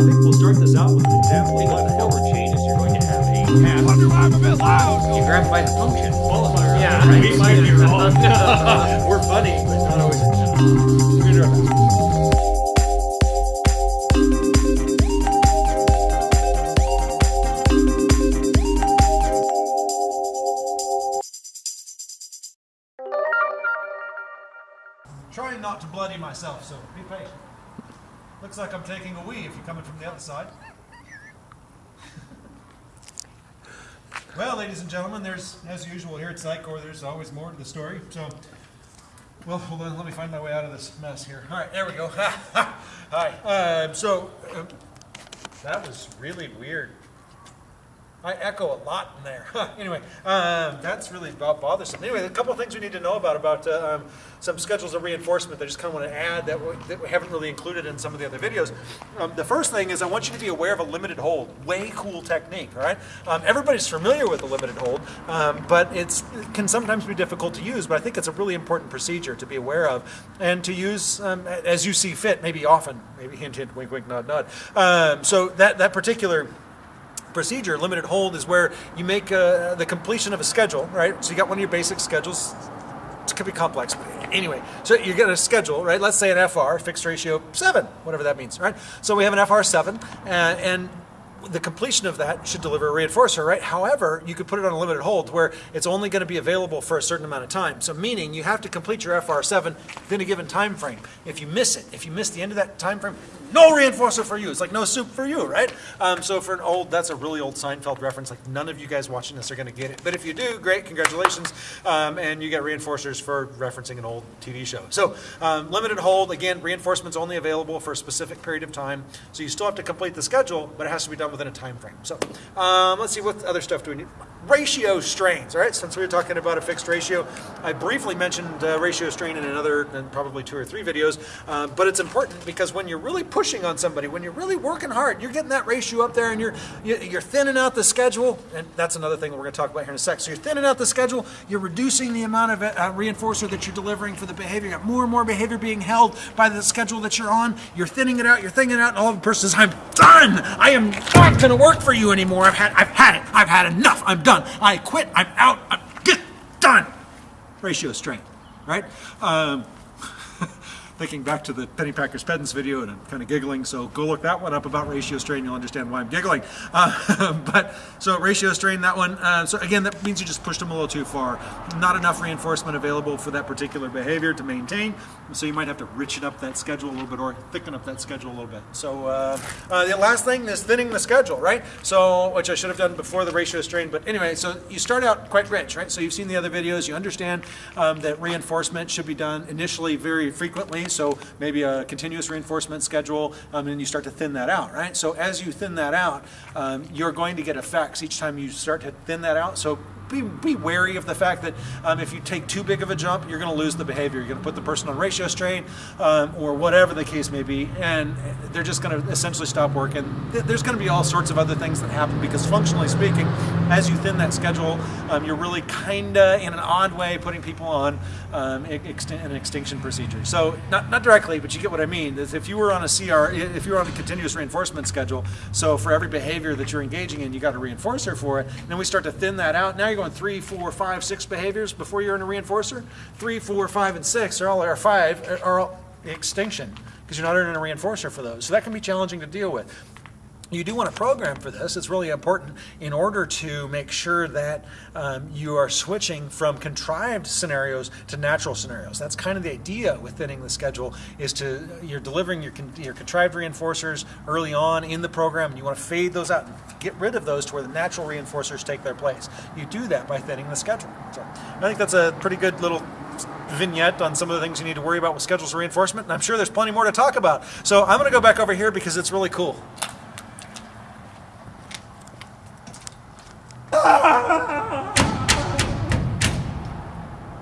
think we'll start this out with an example of what the hell changes. You're going to have a path. Wonder why I'm a bit loud. You grab by the function. Qualifier. Yeah, right. we might be wrong. We're funny, but not always. We're gonna do our best. Trying not to bloody myself, so be patient. Looks like I'm taking a wee if you're coming from the other side. well, ladies and gentlemen, there's, as usual here at Psychor, there's always more to the story. So, well, hold on, let me find my way out of this mess here. All right, there we go. Hi. Um, so, um, that was really weird. I echo a lot in there. anyway, um, that's really bo- bothersome. Anyway, a couple of things we need to know about about uh, um, some schedules of reinforcement that I just kind of want to add that we, that we haven't really included in some of the other videos. Um, the first thing is I want you to be aware of a limited hold. Way cool technique, all right? Um, everybody's familiar with a limited hold, um, but it's, it can sometimes be difficult to use, but I think it's a really important procedure to be aware of and to use um, as you see fit, maybe often, maybe hint, hint, wink, wink, nod, nod. So that, that particular procedure, limited hold, is where you make uh, the completion of a schedule, right? So you got one of your basic schedules. It could be complex. but Anyway, so you get a schedule, right? Let's say an FR, fixed ratio 7, whatever that means, right? So we have an FR 7, uh, and the completion of that should deliver a reinforcer, right? However, you could put it on a limited hold where it's only going to be available for a certain amount of time. So meaning you have to complete your FR7 within a given time frame. If you miss it, if you miss the end of that time frame, no reinforcer for you. It's like no soup for you, right? Um, so for an old, that's a really old Seinfeld reference. Like none of you guys watching this are going to get it. But if you do, great, congratulations. Um, and you get reinforcers for referencing an old TV show. So um, limited hold, again, reinforcements only available for a specific period of time. So you still have to complete the schedule, but it has to be done within a time frame. So um, let's see, what other stuff do we need? Ratio strains, all right? Since we were talking about a fixed ratio, I briefly mentioned uh, ratio strain in another, probably two or three videos, uh, but it's important because when you're really pushing on somebody, when you're really working hard, you're getting that ratio up there and you're, you- you're thinning out the schedule, and that's another thing that we're gonna talk about here in a sec. So you're thinning out the schedule, you're reducing the amount of uh, reinforcer that you're delivering for the behavior, you got more and more behavior being held by the schedule that you're on, you're thinning it out, you're thinning it out, and all of a person says, I'm done! I am not gonna work for you anymore, I've had, I've had it, I've had enough, I'm done, I quit, I'm out, I'm get done! Ratio strain, right? Um, thinking back to the Penny Packers Pedants video, and I'm kind of giggling, so go look that one up about ratio strain, you'll understand why I'm giggling. Uh, but, so ratio strain, that one, uh, so again, that means you just pushed them a little too far. Not enough reinforcement available for that particular behavior to maintain, so you might have to richen up that schedule a little bit, or thicken up that schedule a little bit. So, uh, uh, the last thing is thinning the schedule, right? So, which I should have done before the ratio strain, but anyway, so you start out quite rich, right? So you've seen the other videos, you understand um, that reinforcement should be done initially very frequently, so maybe a continuous reinforcement schedule, um, and you start to thin that out, right? So as you thin that out, um, you're going to get effects each time you start to thin that out. So be, be wary of the fact that um, if you take too big of a jump, you're going to lose the behavior. You're going to put the person on ratio strain um, or whatever the case may be, and they're just going to essentially stop working. Th- There's going to be all sorts of other things that happen because, functionally speaking, as you thin that schedule, um, you're really kind of in an odd way putting people on um, an extinction procedure. So, not, not directly, but you get what I mean. If you were on a CR, if you were on a continuous reinforcement schedule, so for every behavior that you're engaging in, you got a reinforcer for it. And then we start to thin that out. Now you're going three, four, five, six behaviors before you're in a reinforcer. Three, four, five, and six are all are five are all extinction because you're not earning a reinforcer for those. So that can be challenging to deal with. You do want to program for this. It's really important in order to make sure that um, you are switching from contrived scenarios to natural scenarios. That's kind of the idea with thinning the schedule is to you're delivering your, your contrived reinforcers early on in the program and you want to fade those out and get rid of those to where the natural reinforcers take their place. You do that by thinning the schedule. So I think that's a pretty good little vignette on some of the things you need to worry about with schedules reinforcement and I'm sure there's plenty more to talk about. So I'm going to go back over here because it's really cool.